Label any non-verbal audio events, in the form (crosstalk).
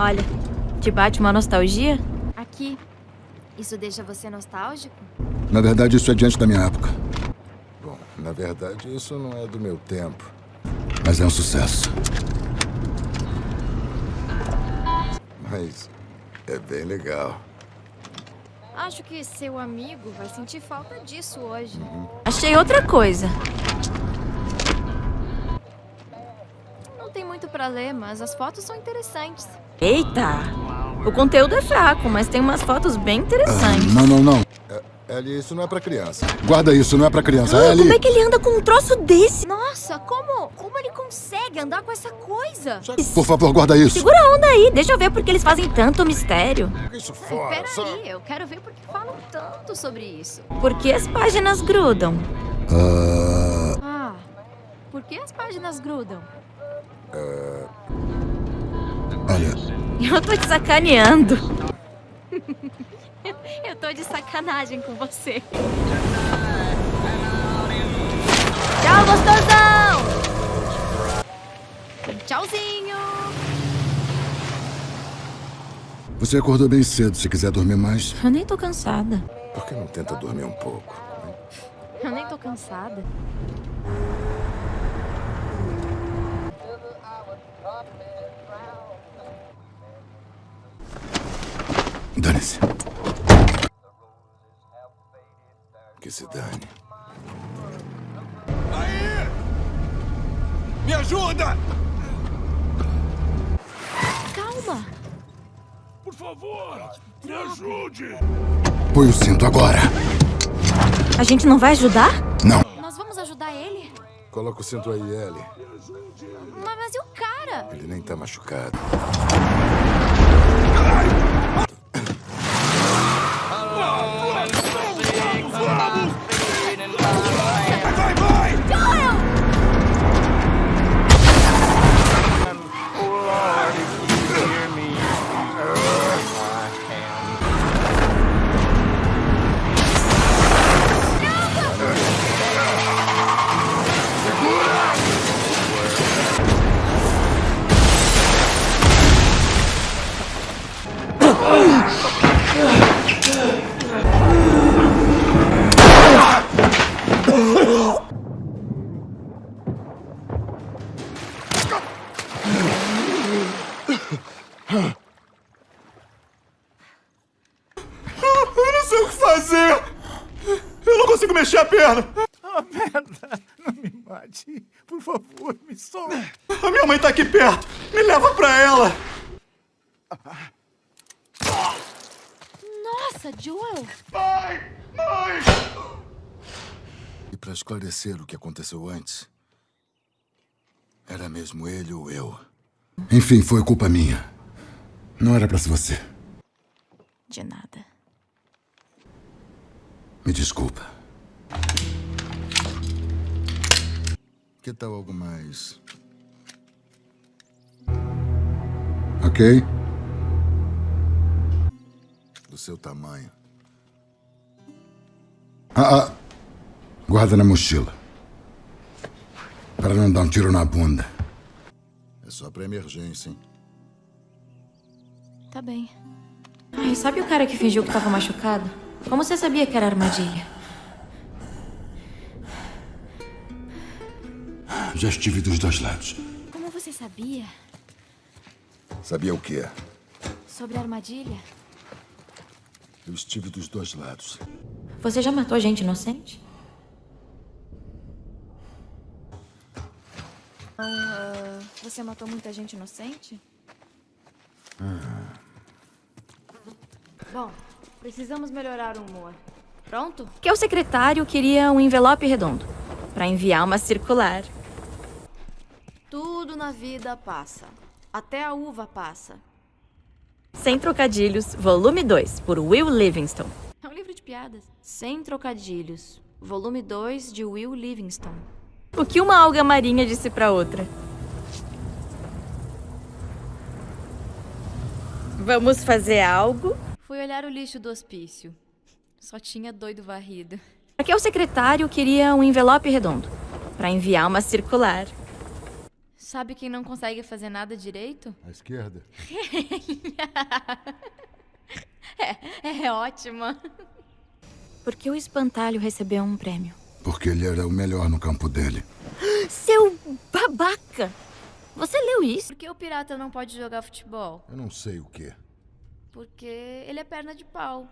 Olha, te bate uma nostalgia? Aqui. Isso deixa você nostálgico? Na verdade, isso é diante da minha época. Bom, na verdade, isso não é do meu tempo. Mas é um sucesso. Mas é bem legal. Acho que seu amigo vai sentir falta disso hoje. Achei outra coisa. Muito pra ler, mas as fotos são interessantes. Eita! O conteúdo é fraco, mas tem umas fotos bem interessantes. Não, não, não. Ellie, isso não é pra criança. Guarda isso, não é pra criança. Ah, Ellie! como é que ele anda com um troço desse? Nossa, como, como ele consegue andar com essa coisa? Por favor, guarda isso. Segura a onda aí, deixa eu ver porque eles fazem tanto mistério. Isso fora, só... Peraí, eu quero ver por que falam tanto sobre isso. Por que as páginas grudam? Ah, Ah, por que as páginas grudam? Olha, Eu tô te sacaneando. (laughs) eu tô de sacanagem com você. Tchau, gostosão! Tchauzinho! você acordou bem cedo. Se quiser dormir mais, Eu nem tô cansada. Por que não tenta dormir um pouco? Eu nem tô cansada. Dane-se. Que se dane. Me ajuda! Calma! Por favor, me ajude! Põe o cinto agora. A gente não vai ajudar? Não. Nós vamos ajudar ele? Coloca o cinto aí, Ellie. Mas, mas e o cara? Ele nem tá machucado. Eu não sei o que fazer! Eu não consigo mexer a perna! Ah, merda! Não me mate. Por favor, me solte. A minha mãe tá aqui perto! Me leva pra ela! Nossa, Joel! Pai! Mãe! E pra esclarecer o que aconteceu antes, era mesmo ele ou eu. Enfim, foi culpa minha. Não era pra ser você. De nada. Me desculpa. Que tal algo mais Ok? do seu tamanho? Ah, ah. Guarda na mochila. Para não dar um tiro na bunda. É só pra emergência, hein? Tá bem. Ai, sabe o cara que fingiu que tava machucado? Como você sabia que era armadilha? Já estive dos dois lados. Como você sabia Sabia o quê? sobre a armadilha? Eu estive dos dois lados. Você já matou gente inocente? Ah, você matou muita gente inocente? Bom, precisamos melhorar o humor. Pronto? Que o secretário queria um envelope redondo para enviar uma circular. Tudo na vida passa. Até a uva passa. Sem trocadilhos, volume 2, por Will Livingston. É um livro de piadas. Sem trocadilhos. Volume 2 de Will Livingston. O que uma alga marinha disse pra outra? Vamos fazer algo? Fui olhar o lixo do hospício. Só tinha doido varrido. Porque o secretário queria um envelope redondo para enviar uma circular. Sabe quem não consegue fazer nada direito? À esquerda. (laughs) É, é ótima. Por que o espantalho recebeu um prêmio? Porque ele era o melhor no campo dele. Seu babaca! Você leu isso? Por que o pirata não pode jogar futebol? Eu não sei o quê. Porque ele é perna de pau.